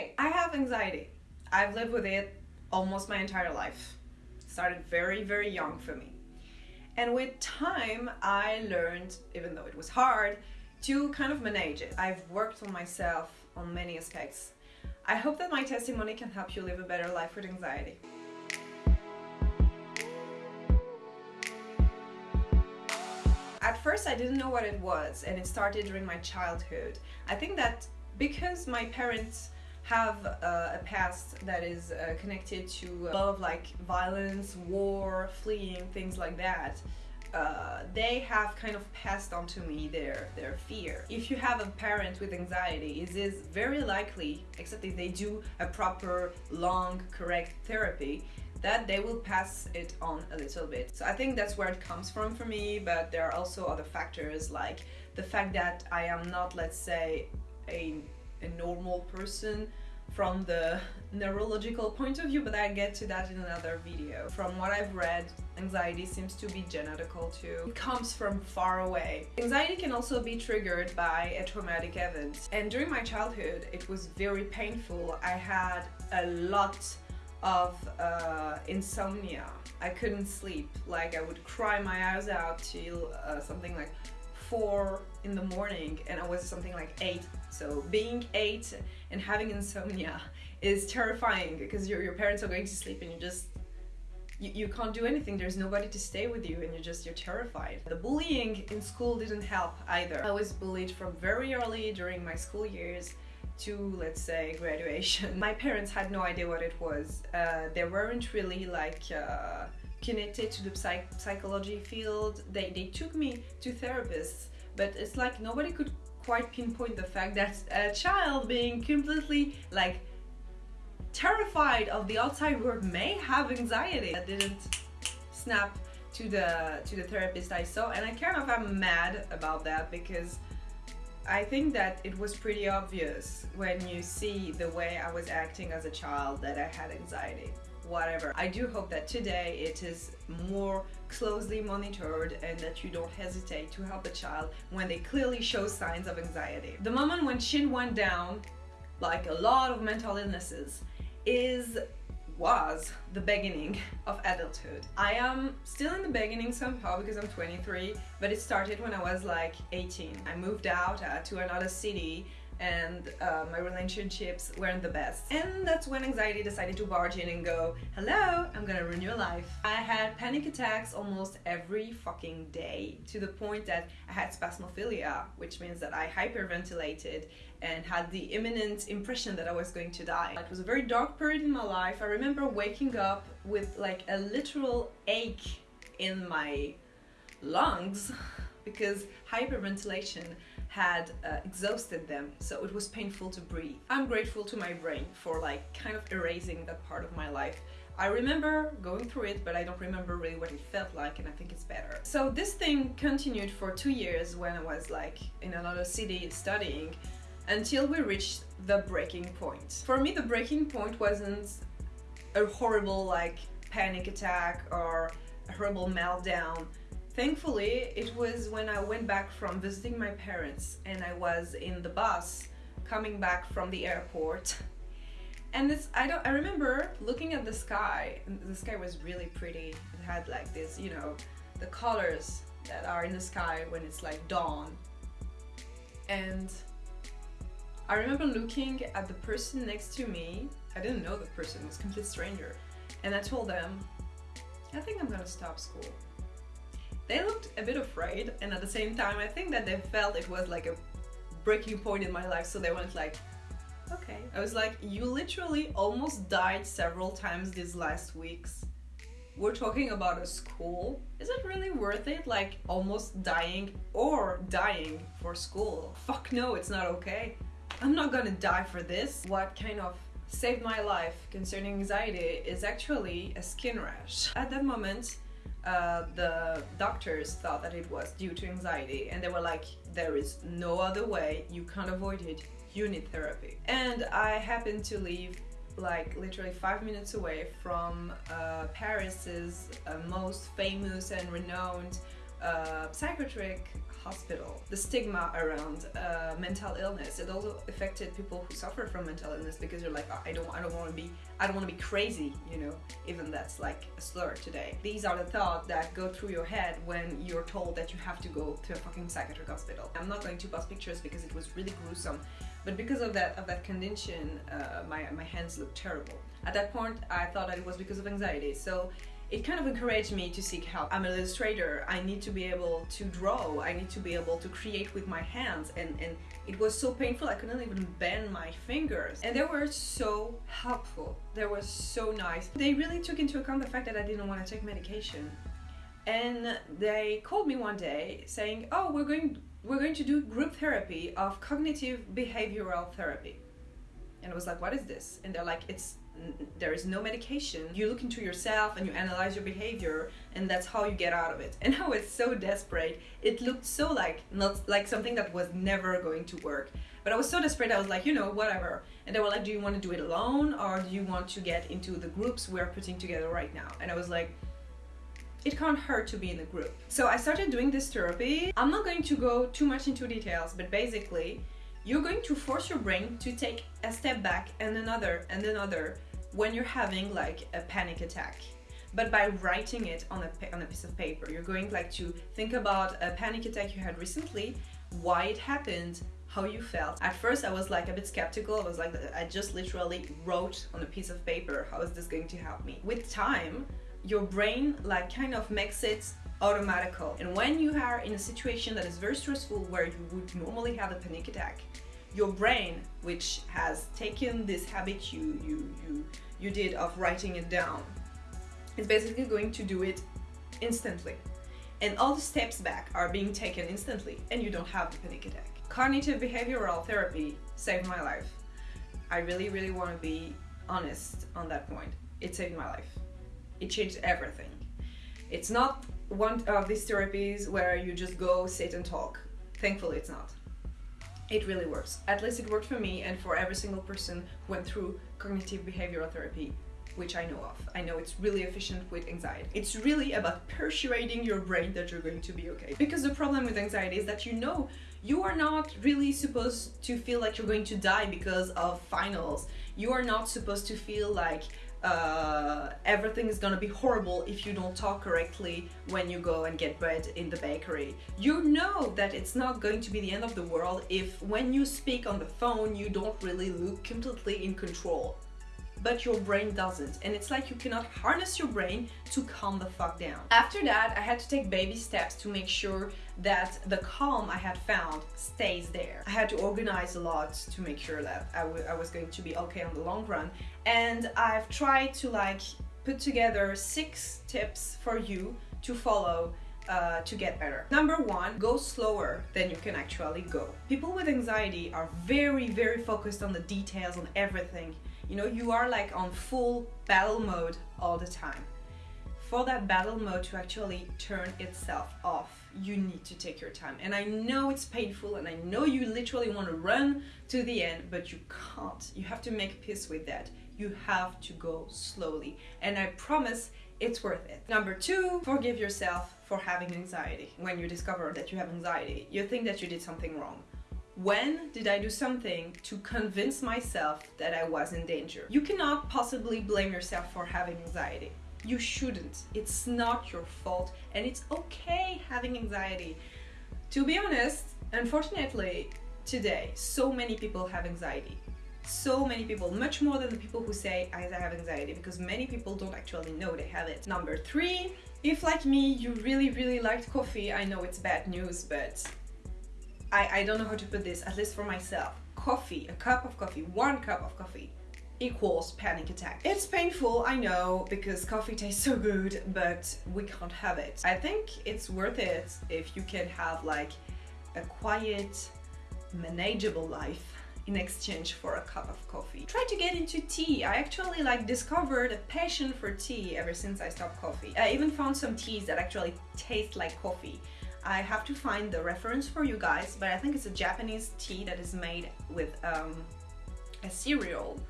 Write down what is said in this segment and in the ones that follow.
Okay, I have anxiety. I've lived with it almost my entire life. Started very, very young for me. And with time, I learned, even though it was hard, to kind of manage it. I've worked on myself on many aspects. I hope that my testimony can help you live a better life with anxiety. At first, I didn't know what it was, and it started during my childhood. I think that because my parents have uh, a past that is uh, connected to a lot of like violence, war, fleeing, things like that. Uh, they have kind of passed on to me their their fear. If you have a parent with anxiety, it is very likely, except if they do a proper, long, correct therapy, that they will pass it on a little bit. So I think that's where it comes from for me, but there are also other factors like the fact that I am not, let's say, a, a normal person from the neurological point of view, but I get to that in another video. From what I've read, anxiety seems to be genetical too. It comes from far away. Anxiety can also be triggered by a traumatic event. And during my childhood, it was very painful. I had a lot of uh, insomnia. I couldn't sleep. Like I would cry my eyes out till uh, something like four in the morning and I was something like eight. So being eight and having insomnia is terrifying because your, your parents are going to sleep and you just you, you can't do anything. There's nobody to stay with you and you're just you're terrified. The bullying in school didn't help either. I was bullied from very early during my school years to let's say graduation. My parents had no idea what it was. Uh, they weren't really like uh, connected to the psych psychology field they, they took me to therapists but it's like nobody could quite pinpoint the fact that a child being completely like terrified of the outside world may have anxiety. I didn't snap to the to the therapist I saw and I kind of am mad about that because I think that it was pretty obvious when you see the way I was acting as a child that I had anxiety whatever. I do hope that today it is more closely monitored and that you don't hesitate to help a child when they clearly show signs of anxiety. The moment when Shin went down, like a lot of mental illnesses, is was the beginning of adulthood. I am still in the beginning somehow because I'm 23, but it started when I was like 18. I moved out uh, to another city and uh, my relationships weren't the best. And that's when anxiety decided to barge in and go, hello, I'm gonna ruin your life. I had panic attacks almost every fucking day to the point that I had spasmophilia, which means that I hyperventilated and had the imminent impression that I was going to die. It was a very dark period in my life. I remember waking up with like a literal ache in my lungs because hyperventilation had uh, exhausted them so it was painful to breathe. I'm grateful to my brain for like kind of erasing that part of my life. I remember going through it but I don't remember really what it felt like and I think it's better. So this thing continued for two years when I was like in another city studying until we reached the breaking point. For me the breaking point wasn't a horrible like panic attack or a horrible meltdown Thankfully, it was when I went back from visiting my parents and I was in the bus coming back from the airport. And this, I don't, I remember looking at the sky, the sky was really pretty. It had like this, you know, the colors that are in the sky when it's like dawn. And I remember looking at the person next to me. I didn't know the person, it was a complete stranger. And I told them, I think I'm gonna stop school. They looked a bit afraid and at the same time I think that they felt it was like a breaking point in my life so they went like okay. I was like you literally almost died several times these last weeks. We're talking about a school. Is it really worth it? Like almost dying or dying for school? Fuck no, it's not okay. I'm not gonna die for this. What kind of saved my life concerning anxiety is actually a skin rash. At that moment, uh, the doctors thought that it was due to anxiety and they were like there is no other way. You can't avoid it. You need therapy. And I happened to live like literally five minutes away from uh, Paris's uh, most famous and renowned uh, psychiatric hospital. The stigma around uh, mental illness, it also affected people who suffer from mental illness because you're like, oh, I don't, I don't want to be, I don't want to be crazy, you know, even that's like a slur today. These are the thoughts that go through your head when you're told that you have to go to a fucking psychiatric hospital. I'm not going to post pictures because it was really gruesome, but because of that, of that condition, uh, my, my hands looked terrible. At that point, I thought that it was because of anxiety. So it kind of encouraged me to seek help. I'm an illustrator. I need to be able to draw. I need to be able to create with my hands. And, and it was so painful, I couldn't even bend my fingers. And they were so helpful. They were so nice. They really took into account the fact that I didn't want to take medication. And they called me one day saying, oh, we're going, we're going to do group therapy of cognitive behavioral therapy. And I was like, what is this? And they're like, it's there is no medication. You look into yourself and you analyze your behavior, and that's how you get out of it. And I was so desperate. It looked so like not like something that was never going to work. But I was so desperate. I was like, you know, whatever. And they were like, do you want to do it alone, or do you want to get into the groups we're putting together right now? And I was like. It can't hurt to be in a group. So I started doing this therapy. I'm not going to go too much into details, but basically, you're going to force your brain to take a step back and another and another when you're having like a panic attack but by writing it on a, on a piece of paper you're going like to think about a panic attack you had recently why it happened how you felt. At first i was like a bit skeptical. I was like i just literally wrote on a piece of paper how is this going to help me? With time your brain like kind of makes it automatical. And when you are in a situation that is very stressful where you would normally have a panic attack your brain, which has taken this habit you, you, you, you did of writing it down, is basically going to do it instantly. And all the steps back are being taken instantly, and you don't have the panic attack. Cognitive behavioral therapy saved my life. I really, really want to be honest on that point. It saved my life. It changed everything. It's not one of these therapies where you just go, sit, and talk. Thankfully, it's not it really works. At least it worked for me and for every single person who went through cognitive behavioral therapy, which I know of. I know it's really efficient with anxiety. It's really about persuading your brain that you're going to be okay. Because the problem with anxiety is that you know you are not really supposed to feel like you're going to die because of finals. You are not supposed to feel like uh, everything is gonna be horrible if you don't talk correctly when you go and get bread in the bakery. You know that it's not going to be the end of the world if when you speak on the phone you don't really look completely in control but your brain doesn't. And it's like you cannot harness your brain to calm the fuck down. After that, I had to take baby steps to make sure that the calm I had found stays there. I had to organize a lot to make sure that I, I was going to be okay on the long run. And I've tried to like put together six tips for you to follow uh, to get better. Number one, go slower than you can actually go. People with anxiety are very, very focused on the details, on everything. You know, you are like on full battle mode all the time. For that battle mode to actually turn itself off, you need to take your time. And I know it's painful and I know you literally want to run to the end, but you can't. You have to make peace with that. You have to go slowly. And I promise it's worth it. Number two, forgive yourself for having anxiety. When you discover that you have anxiety, you think that you did something wrong. When did I do something to convince myself that I was in danger? You cannot possibly blame yourself for having anxiety. You shouldn't. It's not your fault and it's okay having anxiety. To be honest, unfortunately, today, so many people have anxiety. So many people, much more than the people who say I have anxiety because many people don't actually know they have it. Number three, if like me, you really, really liked coffee, I know it's bad news, but I, I don't know how to put this, at least for myself. Coffee, a cup of coffee, one cup of coffee equals panic attack. It's painful, I know, because coffee tastes so good, but we can't have it. I think it's worth it if you can have like a quiet, manageable life in exchange for a cup of coffee. Try to get into tea. I actually like discovered a passion for tea ever since I stopped coffee. I even found some teas that actually taste like coffee. I have to find the reference for you guys, but I think it's a Japanese tea that is made with um, a cereal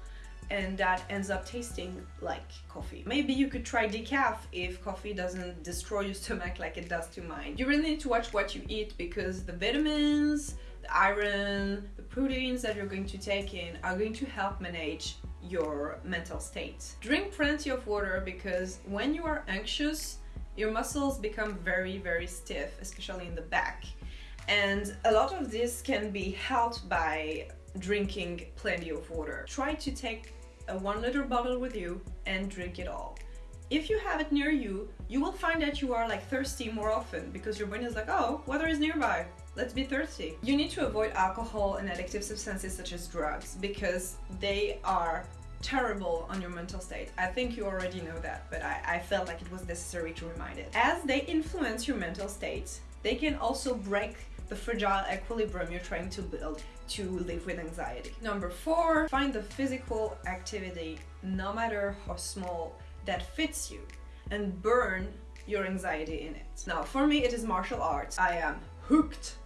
and that ends up tasting like coffee. Maybe you could try decaf if coffee doesn't destroy your stomach like it does to mine. You really need to watch what you eat because the vitamins, the iron, the proteins that you're going to take in are going to help manage your mental state. Drink plenty of water because when you are anxious, your muscles become very, very stiff, especially in the back. And a lot of this can be helped by drinking plenty of water. Try to take a one liter bottle with you and drink it all. If you have it near you, you will find that you are like thirsty more often because your brain is like, oh, water is nearby. Let's be thirsty. You need to avoid alcohol and addictive substances such as drugs because they are terrible on your mental state. I think you already know that, but I, I felt like it was necessary to remind it. As they influence your mental state, they can also break the fragile equilibrium you're trying to build to live with anxiety. Number four, find the physical activity, no matter how small, that fits you and burn your anxiety in it. Now, for me, it is martial arts. I am hooked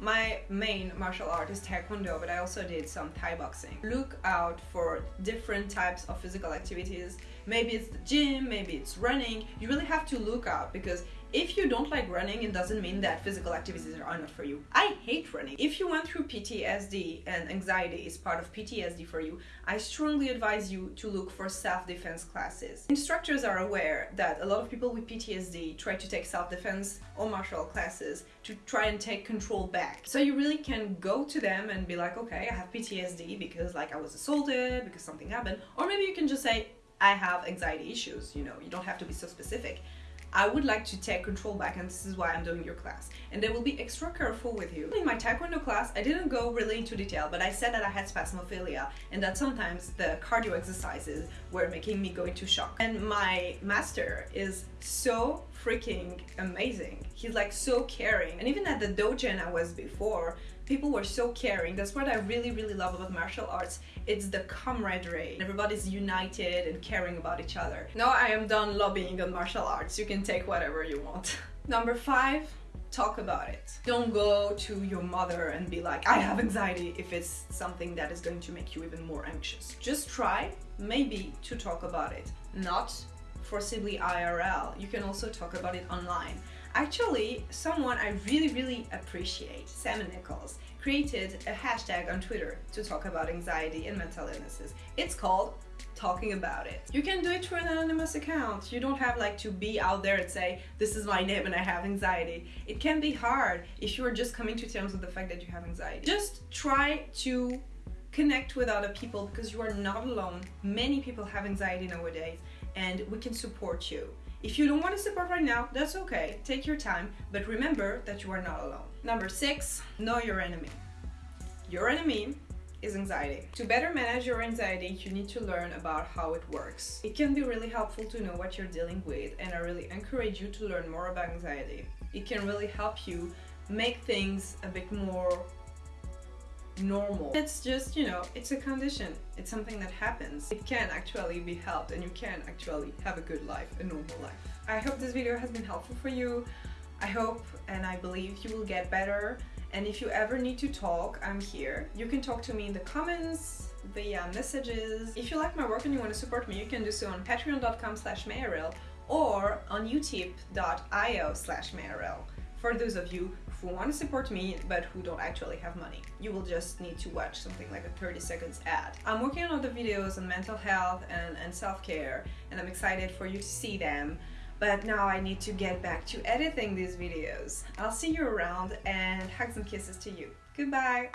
my main martial art is Taekwondo, but I also did some Thai boxing. Look out for different types of physical activities. Maybe it's the gym, maybe it's running. You really have to look out because if you don't like running, it doesn't mean that physical activities are not for you. I hate running. If you went through PTSD and anxiety is part of PTSD for you, I strongly advise you to look for self-defense classes. Instructors are aware that a lot of people with PTSD try to take self-defense or martial classes to try and take control back. So you really can go to them and be like, okay, I have PTSD because like I was assaulted, because something happened. Or maybe you can just say, I have anxiety issues, you know, you don't have to be so specific. I would like to take control back and this is why I'm doing your class. And they will be extra careful with you. In my Taekwondo class, I didn't go really into detail, but I said that I had spasmophilia and that sometimes the cardio exercises were making me go into shock. And my master is so freaking amazing. He's like so caring. And even at the dojo I was before, people were so caring. That's what I really, really love about martial arts. It's the camaraderie. Everybody's united and caring about each other. Now I am done lobbying on martial arts. You can take whatever you want. Number five, talk about it. Don't go to your mother and be like, I have anxiety if it's something that is going to make you even more anxious. Just try, maybe, to talk about it. Not forcibly IRL. You can also talk about it online. Actually, someone I really, really appreciate, Sam Nichols, created a hashtag on Twitter to talk about anxiety and mental illnesses. It's called talking about it. You can do it through an anonymous account. You don't have like to be out there and say, this is my name and I have anxiety. It can be hard if you are just coming to terms with the fact that you have anxiety. Just try to connect with other people because you are not alone. Many people have anxiety nowadays and we can support you. If you don't want to support right now, that's okay. Take your time, but remember that you are not alone. Number six, know your enemy. Your enemy is anxiety. To better manage your anxiety, you need to learn about how it works. It can be really helpful to know what you're dealing with, and I really encourage you to learn more about anxiety. It can really help you make things a bit more normal. It's just, you know, it's a condition. It's something that happens. It can actually be helped and you can actually have a good life, a normal life. I hope this video has been helpful for you. I hope and I believe you will get better. And if you ever need to talk, I'm here. You can talk to me in the comments, via messages. If you like my work and you want to support me, you can do so on patreon.com slash or on utip.io slash for those of you who want to support me but who don't actually have money. You will just need to watch something like a 30 seconds ad. I'm working on other videos on mental health and, and self-care and I'm excited for you to see them but now I need to get back to editing these videos. I'll see you around and hugs and kisses to you. Goodbye!